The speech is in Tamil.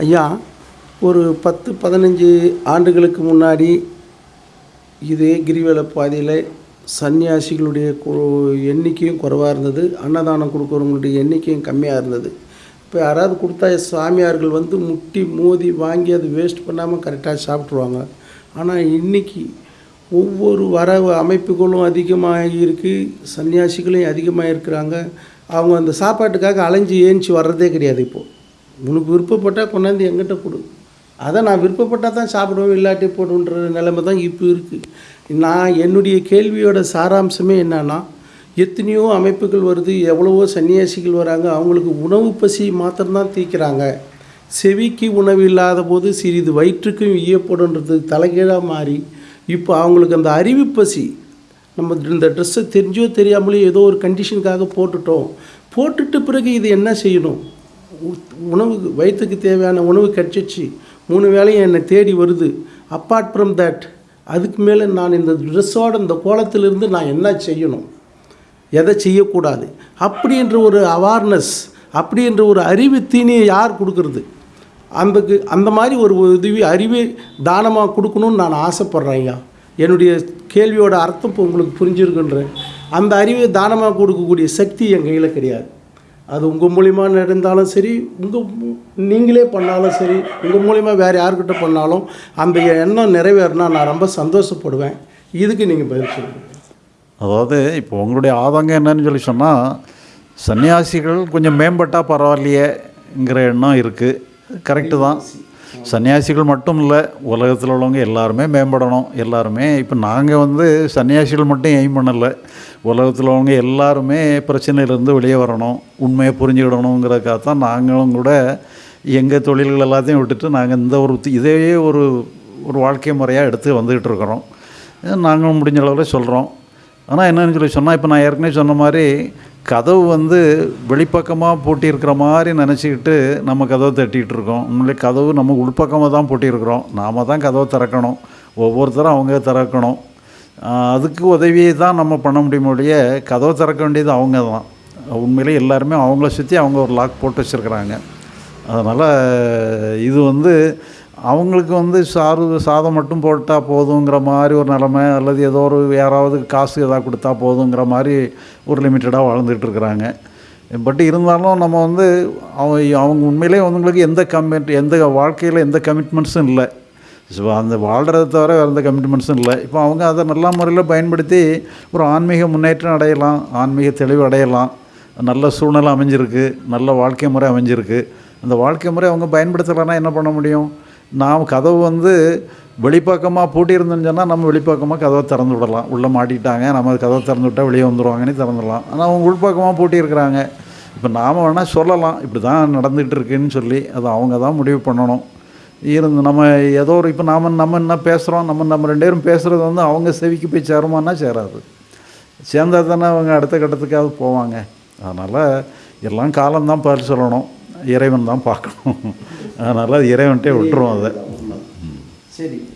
ஐயா ஒரு பத்து பதினஞ்சு ஆண்டுகளுக்கு முன்னாடி இதே கிரிவல பாதையில் சன்னியாசிகளுடைய கு- எண்ணிக்கையும் குறைவாக இருந்தது அன்னதானம் கொடுக்குறவங்களுடைய எண்ணிக்கையும் கம்மியாக இருந்தது. இப்போ யாராவது கொடுத்தா சாமியார்கள் வந்து முட்டி மோதி வாங்கி அது வேஸ்ட் பண்ணாமல் கரெக்டாக சாப்பிட்ருவாங்க ஆனால் இன்னைக்கு ஒவ்வொரு வர அமைப்புகளும் அதிகமாக இருக்குது சன்னியாசிகளையும் அதிகமாக இருக்கிறாங்க அவங்க அந்த சாப்பாட்டுக்காக அலைஞ்சு ஏஞ்சி வர்றதே கிடையாது இப்போது உனக்கு விருப்பப்பட்டால் கொண்டாந்து எங்கிட்ட கொடு. அதை நான் விருப்பப்பட்டால் தான் சாப்பிடுவேன் இல்லாட்டி போடுன்ற நிலைமை தான் இப்போ இருக்குது நான் என்னுடைய கேள்வியோட சாராம்சமே என்னன்னா எத்தனையோ அமைப்புகள் வருது எவ்வளவோ சன்னியாசிகள் வராங்க அவங்களுக்கு உணவு பசி மாத்திரம்தான் தீர்க்கிறாங்க. செவிக்கு உணவு இல்லாத போது சிறிது வயிற்றுக்கும் ஈயப்படுன்றது தலைகீழாக மாறி இப்போ அவங்களுக்கு அந்த அறிவு பசி நம்ம இந்த ட்ரெஸ்ஸை தெரிஞ்சோ தெரியாமலே ஏதோ ஒரு கண்டிஷனுக்காக போட்டுட்டோம். போட்டுட்ட பிறகு இது என்ன செய்யணும்? உணவு வயிற்றுக்கு தேவையான உணவு கிடச்சிச்சு மூணு வேளையும் என்னை தேடி வருது. அப்பார்ட் ஃப்ரம் தட் அதுக்கு மேலே நான் இந்த ட்ரெஸ்ஸோட இந்த கோலத்திலிருந்து நான் என்ன செய்யணும்? எதை செய்யக்கூடாது? அப்படின்ற ஒரு அவேர்னஸ் அப்படின்ற ஒரு அறிவு தீனியை யார் கொடுக்கறது? அந்த அந்த மாதிரி ஒரு உதவி அறிவை தானமாக கொடுக்கணும்னு நான் ஆசைப்பட்றேன் ஐயா. என்னுடைய கேள்வியோட அர்த்தம் இப்போ உங்களுக்கு புரிஞ்சிருக்குன்றேன் அந்த அறிவை தானமாக கொடுக்கக்கூடிய சக்தி என் கையில் கிடையாது. அது உங்கள் மூலிமா நடந்தாலும் சரி உங்கள் நீங்களே பண்ணாலும் சரி உங்கள் மூலிமா வேறு யார்கிட்ட பண்ணாலும் அந்த எண்ணம் நிறைவேறினா நான் ரொம்ப சந்தோஷப்படுவேன். இதுக்கு நீங்கள் பதில் சொல்லுங்கள் அதாவது இப்போ உங்களுடைய ஆதங்கம் என்னன்னு சொல்லி சொன்னால் சன்னியாசிகள் கொஞ்சம் மேம்பட்டால் பரவாயில்லையேங்கிற எண்ணம் இருக்குது கரெக்டு தான். சன்னியாசிகள் மட்டும் இல்லை உலகத்தில் உள்ளவங்க எல்லாருமே மேம்படணும். எல்லாருமே இப்போ நாங்கள் வந்து சன்னியாசிகள் மட்டும் எய்ம் பண்ணலை. உலகத்தில் உள்ளவங்க எல்லாருமே பிரச்சனையிலேருந்து வெளியே வரணும். உண்மையை புரிஞ்சுக்கிடணுங்கிறதுக்காக தான் நாங்களும் கூட எங்கள் தொழில்கள் எல்லாத்தையும் விட்டுட்டு நாங்கள் இந்த ஒரு இதே ஒரு ஒரு வாழ்க்கை முறையாக எடுத்து வந்துக்கிட்டு இருக்கிறோம். நாங்களும் முடிஞ்ச அளவில் சொல்கிறோம் ஆனால் என்னன்னு சொல்லி சொன்னால் இப்போ நான் ஏற்கனவே சொன்ன மாதிரி கதவு வந்து வெளிப்பக்கமாக பூட்டியிருக்கிற மாதிரி நினச்சிக்கிட்டு நம்ம கதவை தட்டிகிட்டு இருக்கோம் உண்மையிலே கதவு நம்ம உள்பக்கமாக தான் பூட்டியிருக்கிறோம். நாம தான் கதவை திறக்கணும். ஒவ்வொருத்தரும் அவங்க திறக்கணும். அதுக்கு உதவியை தான் நம்ம பண்ண முடியும் ஒழிய கதவை திறக்க வேண்டியது அவங்க தான். உண்மையிலே எல்லாருமே அவங்கள சுற்றி அவங்க ஒரு லாக் போட்டு வச்சுருக்குறாங்க. அதனால் இது வந்து அவங்களுக்கு வந்து சாறு சாதம் மட்டும் போட்டால் போதுங்கிற மாதிரி ஒரு நிலமை அல்லது ஏதோ ஒரு யாராவது காசு எதாவது கொடுத்தா போதுங்கிற மாதிரி ஒரு லிமிட்டடாக வாழ்ந்துட்டு இருக்கிறாங்க. பட் இருந்தாலும் நம்ம வந்து அவங்க அவங்க உண்மையிலே அவங்களுக்கு எந்த கமிட் எந்த வாழ்க்கையில் எந்த கமிட்மெண்ட்ஸும் இல்லை. ஸோ அந்த வாழ்கிறத தவிர வேறு எந்த கமிட்மெண்ட்ஸும் இல்லை. இப்போ அவங்க அதை நல்ல முறையில் பயன்படுத்தி ஒரு ஆன்மீக முன்னேற்றம் அடையலாம் ஆன்மீக தெளிவு அடையலாம். நல்ல சூழ்நிலை அமைஞ்சிருக்கு நல்ல வாழ்க்கை முறை அமைஞ்சிருக்கு. அந்த வாழ்க்கை முறை அவங்க பயன்படுத்தலைன்னா என்ன பண்ண முடியும்? நாம் கதவு வந்து வெளிப்பக்கமாக பூட்டியிருந்தோன்னு சொன்னால் நம்ம வெளிப்பக்கமாக கதவை திறந்து விடலாம். உள்ளே மாட்டிட்டாங்க நம்ம கதவை திறந்து விட்டால் வெளியே வந்துடுவாங்கன்னு திறந்துடலாம் ஆனால் அவங்க உள்பக்கமாக பூட்டியிருக்கிறாங்க. இப்போ நாம் வேணால் சொல்லலாம். இப்படி தான் நடந்துகிட்டு இருக்குன்னு சொல்லி அது அவங்க தான் முடிவு பண்ணணும். இருந்து நம்ம ஏதோ ஒரு இப்போ நாம் நம்ம என்ன பேசுகிறோம் நம்ம நம்ம ரெண்டு பேரும் பேசுகிறது வந்து அவங்க செவிக்கு போய் சேருமானா சேராது. சேர்ந்தா தானே அவங்க அடுத்த கட்டத்துக்காவது போவாங்க. அதனால் எல்லாம் காலம்தான் பதில் சொல்லணும் இறைவன் தான் பார்க்கணும். அதனால் அது இறைவன்ட்டே விட்டுருவோம் அதை. சரி.